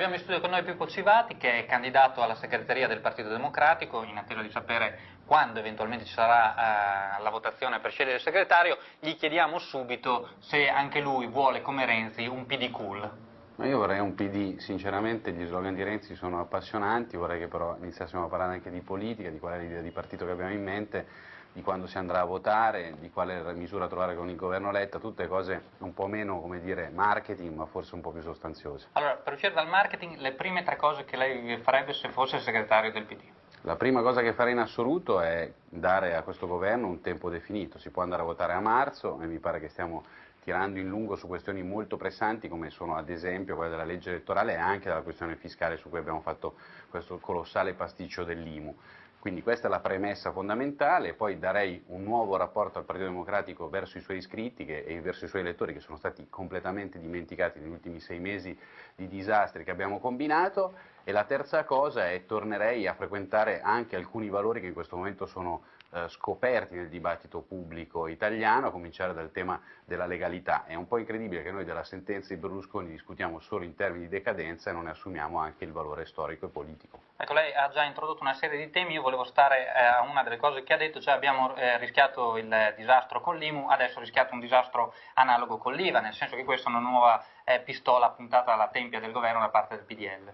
Abbiamo in studio con noi Pippo Civati che è candidato alla segreteria del Partito Democratico in attesa di sapere quando eventualmente ci sarà uh, la votazione per scegliere il segretario, gli chiediamo subito se anche lui vuole come Renzi un PD cool. Ma io vorrei un PD, sinceramente gli slogan di Renzi sono appassionanti, vorrei che però iniziassimo a parlare anche di politica, di qual è l'idea di partito che abbiamo in mente, di quando si andrà a votare, di quale misura trovare con il governo Letta, tutte cose un po' meno, come dire, marketing, ma forse un po' più sostanziose. Allora, per uscire dal marketing, le prime tre cose che lei farebbe se fosse segretario del PD? La prima cosa che farei in assoluto è dare a questo governo un tempo definito, si può andare a votare a marzo e mi pare che stiamo tirando in lungo su questioni molto pressanti come sono ad esempio quella della legge elettorale e anche della questione fiscale su cui abbiamo fatto questo colossale pasticcio dell'IMU. Quindi questa è la premessa fondamentale, poi darei un nuovo rapporto al Partito Democratico verso i suoi iscritti che, e verso i suoi elettori che sono stati completamente dimenticati negli ultimi sei mesi di disastri che abbiamo combinato e la terza cosa è tornerei a frequentare anche alcuni valori che in questo momento sono eh, scoperti nel dibattito pubblico italiano, a cominciare dal tema della legalità. È un po' incredibile che noi della sentenza di Berlusconi discutiamo solo in termini di decadenza e non ne assumiamo anche il valore storico e politico. Ecco, lei ha già introdotto una serie di temi, io volevo stare eh, a una delle cose che ha detto, cioè abbiamo eh, rischiato il disastro con l'IMU, adesso rischiato un disastro analogo con l'IVA, nel senso che questa è una nuova eh, pistola puntata alla tempia del governo da parte del PDL.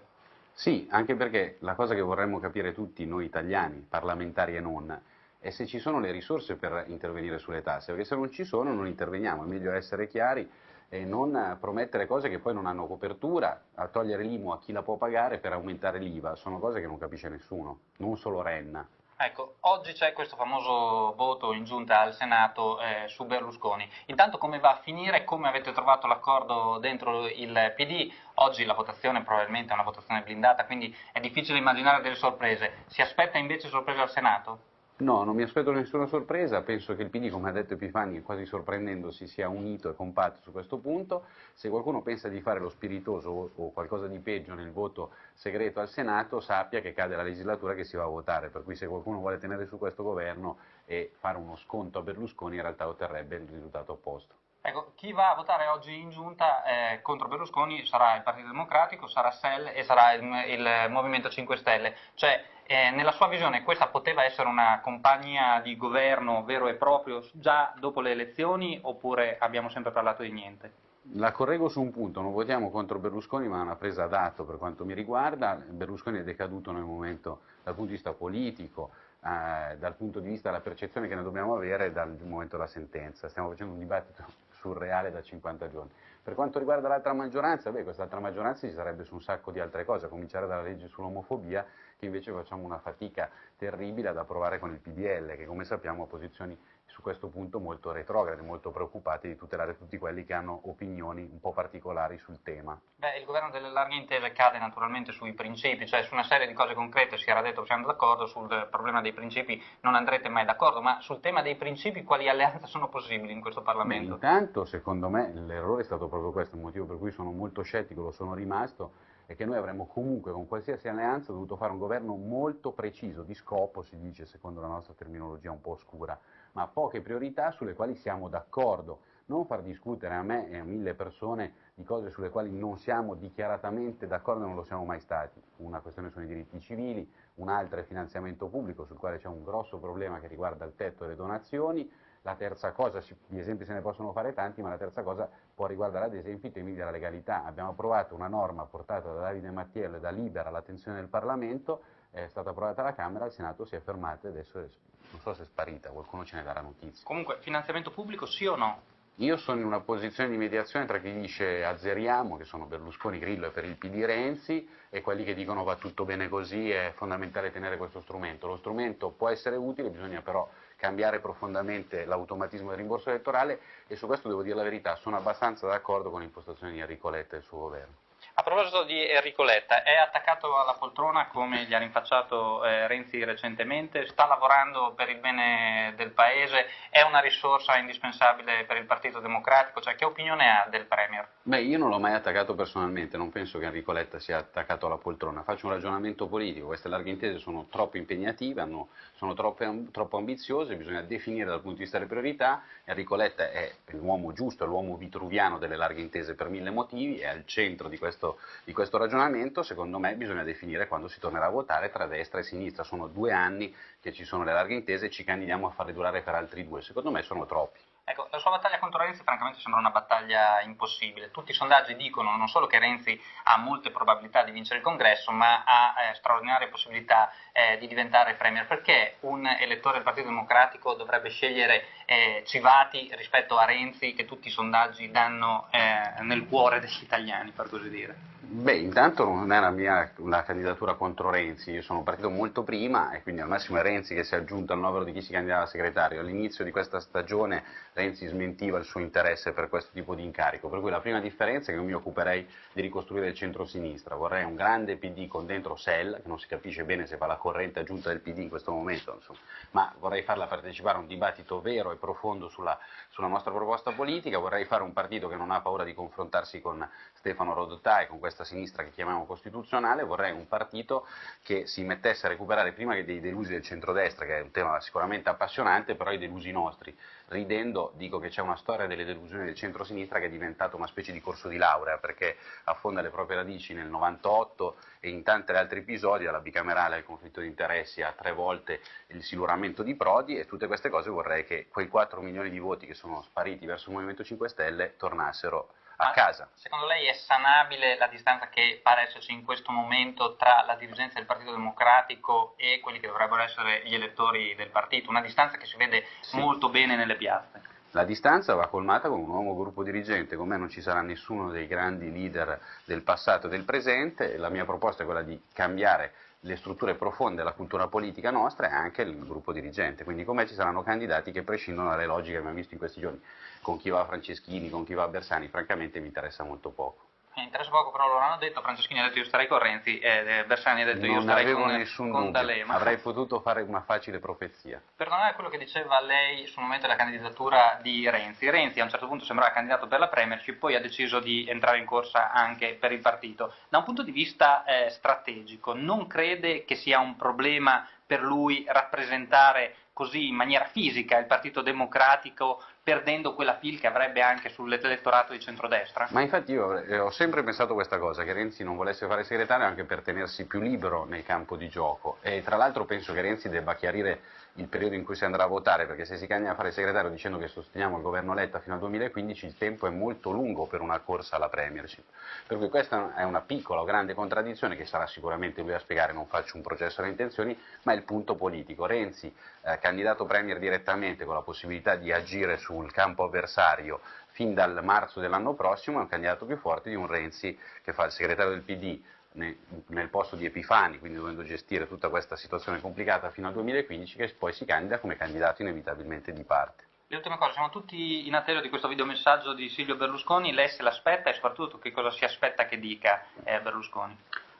Sì, anche perché la cosa che vorremmo capire tutti noi italiani, parlamentari e non, è se ci sono le risorse per intervenire sulle tasse, perché se non ci sono non interveniamo, è meglio essere chiari e non promettere cose che poi non hanno copertura, a togliere l'IMU a chi la può pagare per aumentare l'IVA, sono cose che non capisce nessuno, non solo Renna. Ecco, oggi c'è questo famoso voto in giunta al Senato eh, su Berlusconi. Intanto come va a finire, come avete trovato l'accordo dentro il PD? Oggi la votazione probabilmente è una votazione blindata, quindi è difficile immaginare delle sorprese. Si aspetta invece sorprese al Senato? No, non mi aspetto nessuna sorpresa, penso che il PD, come ha detto Epifani, quasi sorprendendosi, sia unito e compatto su questo punto. Se qualcuno pensa di fare lo spiritoso o qualcosa di peggio nel voto segreto al Senato, sappia che cade la legislatura che si va a votare, per cui se qualcuno vuole tenere su questo governo e fare uno sconto a Berlusconi, in realtà otterrebbe il risultato opposto. Ecco, chi va a votare oggi in giunta eh, contro Berlusconi sarà il Partito Democratico, sarà SEL e sarà il, il Movimento 5 Stelle. Cioè, eh, nella sua visione questa poteva essere una compagnia di governo vero e proprio già dopo le elezioni oppure abbiamo sempre parlato di niente? La correggo su un punto, non votiamo contro Berlusconi ma è una presa d'atto per quanto mi riguarda, Berlusconi è decaduto nel momento dal punto di vista politico, eh, dal punto di vista della percezione che ne dobbiamo avere dal momento della sentenza, stiamo facendo un dibattito surreale da 50 giorni. Per quanto riguarda l'altra maggioranza, beh, questa altra maggioranza ci sarebbe su un sacco di altre cose, a cominciare dalla legge sull'omofobia, che invece facciamo una fatica terribile ad approvare con il PDL, che come sappiamo ha posizioni su questo punto molto retrograde, molto preoccupati di tutelare tutti quelli che hanno opinioni un po' particolari sul tema. Beh, il governo delle larghe intese cade naturalmente sui principi, cioè su una serie di cose concrete si era detto che siamo d'accordo, sul problema dei principi non andrete mai d'accordo, ma sul tema dei principi quali alleanze sono possibili in questo Parlamento? Beh, intanto, secondo me, l'errore è stato proprio questo, il motivo per cui sono molto scettico, lo sono rimasto, è che noi avremmo comunque con qualsiasi alleanza dovuto fare un governo molto preciso, di scopo si dice secondo la nostra terminologia un po' oscura, ma poche priorità sulle quali siamo d'accordo. Non far discutere a me e a mille persone di cose sulle quali non siamo dichiaratamente d'accordo e non lo siamo mai stati. Una questione sono i diritti civili, un'altra è il finanziamento pubblico sul quale c'è un grosso problema che riguarda il tetto e le donazioni, la terza cosa, gli esempi se ne possono fare tanti, ma la terza cosa può riguardare ad esempio i temi della legalità. Abbiamo approvato una norma portata da Davide Mattiello e da Libera all'attenzione del Parlamento, è stata approvata alla Camera, il Senato si è fermato e adesso non so se è sparita, qualcuno ce ne darà notizia. Comunque, finanziamento pubblico sì o no? Io sono in una posizione di mediazione tra chi dice azzeriamo, che sono Berlusconi, Grillo e per il PD Renzi, e quelli che dicono va tutto bene così, è fondamentale tenere questo strumento. Lo strumento può essere utile, bisogna però cambiare profondamente l'automatismo del rimborso elettorale e su questo devo dire la verità, sono abbastanza d'accordo con l'impostazione di Enrico Letta e il suo governo. A proposito di Enrico Letta, è attaccato alla poltrona come gli ha rinfacciato eh, Renzi recentemente, sta lavorando per il bene del Paese, è una risorsa indispensabile per il Partito Democratico, cioè che opinione ha del Premier? Beh, io non l'ho mai attaccato personalmente, non penso che Enrico Letta sia attaccato alla poltrona, faccio un ragionamento politico, queste larghe intese sono troppo impegnative, hanno, sono troppe, troppo ambiziose, bisogna definire dal punto di vista delle priorità, Enrico Letta è l'uomo giusto, è l'uomo vitruviano delle larghe intese per mille motivi, è al centro di questo questo, di questo ragionamento, secondo me bisogna definire quando si tornerà a votare tra destra e sinistra. Sono due anni che ci sono le larghe intese e ci candidiamo a farle durare per altri due. Secondo me sono troppi. Ecco, la sua battaglia contro Renzi francamente sembra una battaglia impossibile. Tutti i sondaggi dicono non solo che Renzi ha molte probabilità di vincere il congresso, ma ha eh, straordinarie possibilità eh, di diventare premier. Perché un elettore del Partito Democratico dovrebbe scegliere eh, Civati rispetto a Renzi che tutti i sondaggi danno eh, nel cuore degli italiani, per così dire? Beh, intanto non è la mia una candidatura contro Renzi, io sono partito molto prima e quindi al massimo è Renzi che si è aggiunto al novero di chi si candidava a segretario. All'inizio di questa stagione Renzi smentiva il suo interesse per questo tipo di incarico, per cui la prima differenza è che io mi occuperei di ricostruire il centro-sinistra, vorrei un grande PD con dentro Sell, che non si capisce bene se fa la corrente aggiunta del PD in questo momento, insomma, ma vorrei farla partecipare a un dibattito vero e profondo sulla, sulla nostra proposta politica, vorrei fare un partito che non ha paura di confrontarsi con Stefano Rodotà e con questa sinistra che chiamiamo costituzionale, vorrei un partito che si mettesse a recuperare prima che dei delusi del centrodestra, che è un tema sicuramente appassionante, però i delusi nostri. Ridendo dico che c'è una storia delle delusioni del centro-sinistra che è diventata una specie di corso di laurea, perché affonda le proprie radici nel 98 e in tanti altri episodi, dalla bicamerale al conflitto di interessi a tre volte il siluramento di Prodi e tutte queste cose vorrei che quei 4 milioni di voti che sono spariti verso il Movimento 5 Stelle tornassero a casa. Secondo lei è sanabile la distanza che pare esserci in questo momento tra la dirigenza del Partito Democratico e quelli che dovrebbero essere gli elettori del partito? Una distanza che si vede sì. molto bene nelle piazze. La distanza va colmata con un nuovo gruppo dirigente, con me non ci sarà nessuno dei grandi leader del passato e del presente, la mia proposta è quella di cambiare le strutture profonde della cultura politica nostra e anche il gruppo dirigente, quindi con me ci saranno candidati che prescindono dalle logiche che abbiamo visto in questi giorni, con chi va Franceschini, con chi va Bersani, francamente mi interessa molto poco. Mi interessa poco, però loro hanno detto, Franceschini ha detto io starei con Renzi e Bersani ha detto io starei con, nessun con D'Alema. Avrei potuto fare una facile profezia. Per tornare a quello che diceva lei sul momento della candidatura di Renzi, Renzi a un certo punto sembrava candidato per la Premiership, poi ha deciso di entrare in corsa anche per il partito. Da un punto di vista eh, strategico, non crede che sia un problema per lui rappresentare così in maniera fisica il Partito Democratico perdendo quella fil che avrebbe anche sull'elettorato di centrodestra? Ma infatti io eh, ho sempre pensato questa cosa, che Renzi non volesse fare segretario anche per tenersi più libero nel campo di gioco e tra l'altro penso che Renzi debba chiarire il periodo in cui si andrà a votare, perché se si cambia a fare segretario dicendo che sosteniamo il governo Letta fino al 2015, il tempo è molto lungo per una corsa alla Premiership. Per cui questa è una piccola o grande contraddizione che sarà sicuramente lui a spiegare, non faccio un processo alle intenzioni, ma è il punto politico. Renzi, eh, candidato Premier direttamente con la possibilità di agire sul campo avversario fin dal marzo dell'anno prossimo, è un candidato più forte di un Renzi che fa il segretario del PD nel posto di Epifani, quindi dovendo gestire tutta questa situazione complicata fino al 2015, che poi si candida come candidato inevitabilmente di parte. Le ultime cose, siamo tutti in attesa di questo videomessaggio di Silvio Berlusconi, lei se l'aspetta e soprattutto che cosa si aspetta che dica eh, Berlusconi?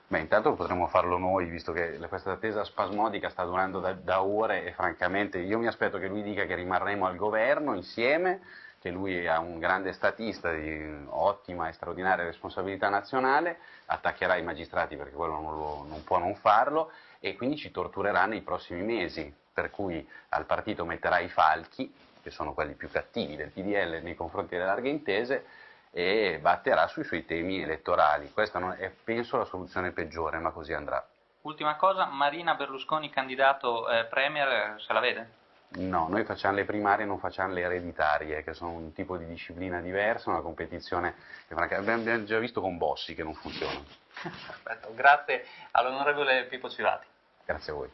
Beh, intanto potremmo farlo noi, visto che questa attesa spasmodica sta durando da, da ore e francamente io mi aspetto che lui dica che rimarremo al governo insieme, che lui è un grande statista di ottima e straordinaria responsabilità nazionale, attaccherà i magistrati perché quello non, lo, non può non farlo e quindi ci torturerà nei prossimi mesi, per cui al partito metterà i falchi, che sono quelli più cattivi del PDL nei confronti delle larghe intese, e batterà sui suoi temi elettorali. Questa è, penso, la soluzione peggiore, ma così andrà. Ultima cosa, Marina Berlusconi candidato eh, Premier, se la vede? No, noi facciamo le primarie e non facciamo le ereditarie, che sono un tipo di disciplina diversa, una competizione che abbiamo già visto con Bossi che non funziona. Perfetto, grazie all'onorevole Pippo Civati. Grazie a voi.